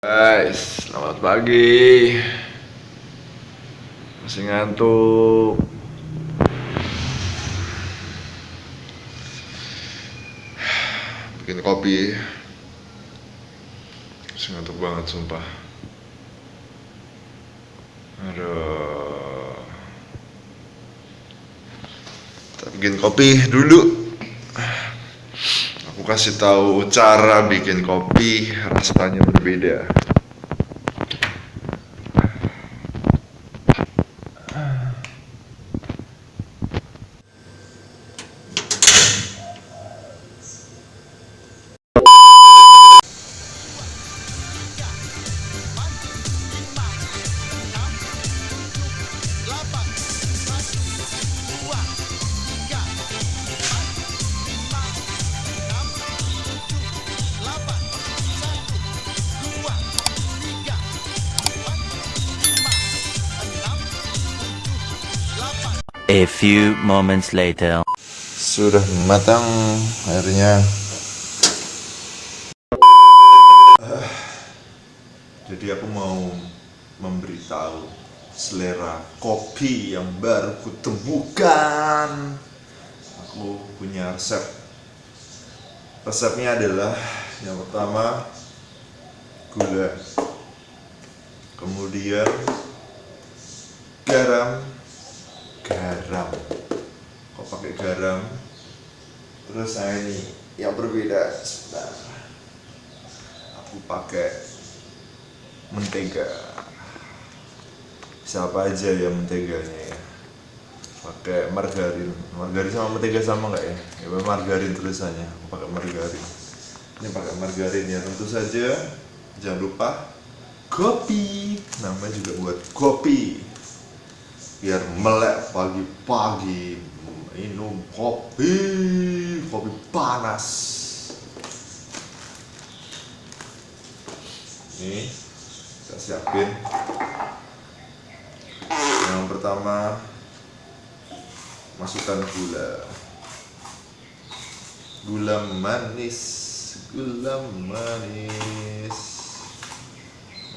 Guys, selamat pagi. Masih ngantuk. Bikin kopi. Masih ngantuk banget sumpah. Aduh. Kita bikin kopi dulu. Kasih tahu cara bikin kopi rasanya berbeda. A few moments later. Sudah matang airnya. Jadi aku mau memberitahu selera kopi yang baru kutemukan. Aku punya resep. Resepnya adalah yang pertama gula, kemudian garam, pakai garam. Terus saya ini yang berbeda sebentar. Aku pakai mentega. Siapa aja ya menteganya ya? Pakai margarin. Margarin sama mentega sama nggak ya? Ya margarin tulisannya. Aku pakai margarin. Ini pakai margarin ya. Tentu saja jangan lupa kopi. Namanya juga buat kopi. Biar melek pagi-pagi minum kopi kopi panas. Ini kita siapin. Yang pertama masukkan gula. Gula manis gula manis.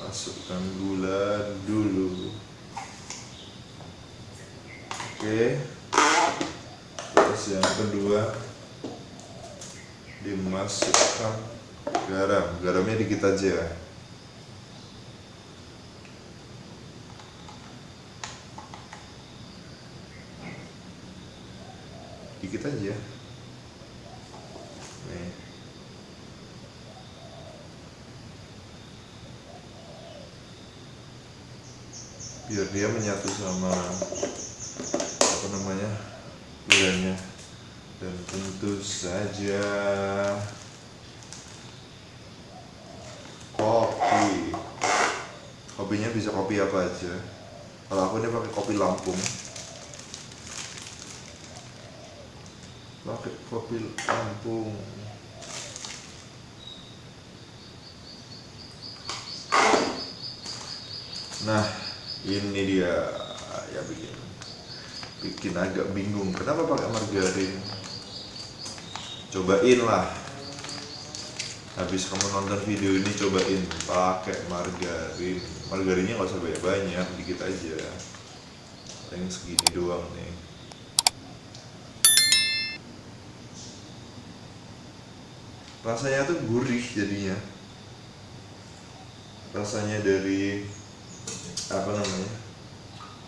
Masukkan gula dulu. Oke. Terus yang kedua dimasukkan garam. Garamnya dikit aja. Dikit aja. Nih. Biar dia menyatu sama apa namanya gulanya dan tentu saja. Kopi. Kopinya bisa kopi apa aja. Kalau aku ini pakai kopi Lampung. Pakai kopi Lampung. Nah ini dia. Ya bikin. Bikin agak bingung. Kenapa pakai margarin cobain lah. Habis kamu nonton video ini cobain. Pakai margarin. Margarinnya nggak usah banyak banyak dikit aja. Paling segini doang nih. Rasanya tuh gurih jadinya. Rasanya dari apa namanya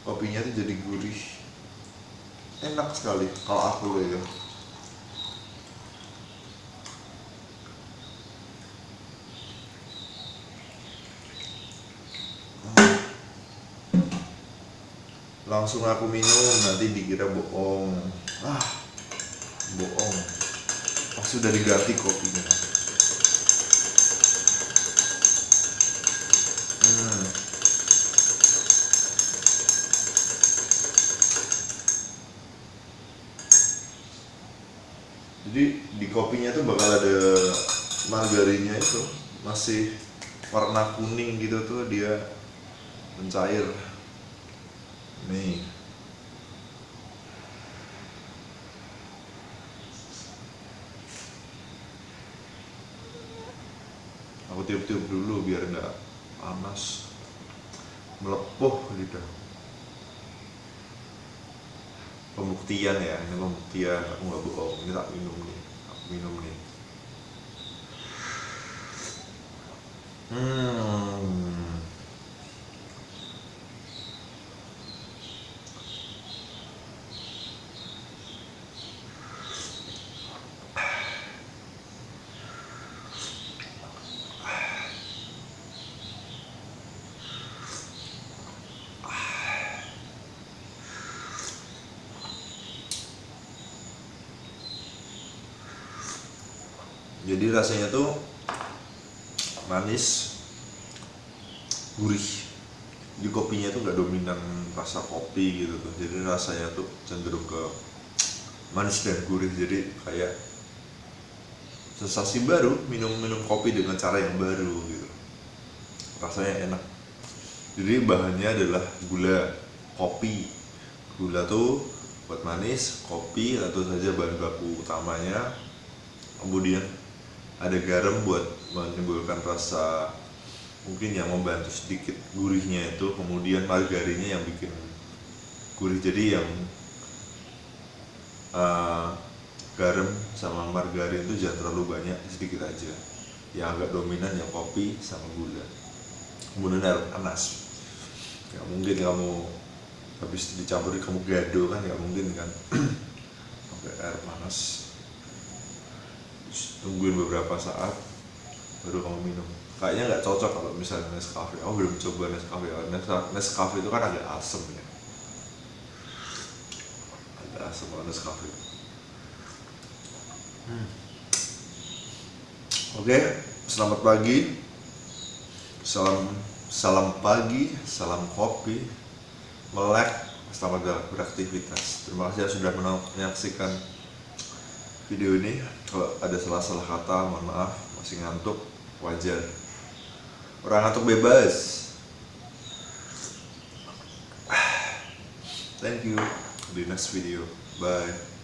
kopinya tuh jadi gurih. Enak sekali kalau aku ya langsung aku minum nanti dikira bohong. Ah bohong. Pas sudah diganti kopinya. Hmm. jadi di kopinya tuh bakal ada margarinnya itu. Masih warna kuning gitu tuh dia mencair nih. Aku tiup-tiup dulu biar nggak panas. Melepuh lidah. Pembuktian ya ini pembuktian. Aku nggak bohong. Ini tak minum nih. Aku minum nih. Hmm jadi rasanya tuh manis gurih. Di kopinya tuh nggak dominan rasa kopi gitu tuh. Jadi rasanya tuh cenderung ke manis dan gurih. Jadi kayak sensasi baru minum minum kopi dengan cara yang baru gitu. Rasanya enak. Jadi bahannya adalah gula kopi. Gula tuh buat manis kopi atau saja bahan baku utamanya. Kemudian ada garam buat menimbulkan rasa mungkin yang membantu sedikit gurihnya itu kemudian margarinnya yang bikin gurih. Jadi yang uh, garam sama margarin itu jangan terlalu banyak sedikit aja. Yang agak dominan yang kopi sama gula. Kemudian air panas. Nggak mungkin kamu habis dicampuri kamu gado kan nggak mungkin kan. Pakai air panas tungguin beberapa saat baru kamu minum. Kayaknya nggak cocok kalau misalnya Nescafe. Oh belum coba Nescafe. Nes- Nescafe itu kan agak asem ya. Agak asem kalau Nescafe. Hmm. oke selamat pagi. Salam salam pagi salam kopi. Melek selamat beraktivitas. Terima kasih sudah menyaksikan video ini kalau ada salah-salah kata mohon maaf masih ngantuk wajar. Orang ngantuk bebas. Thank you. Di next video. Bye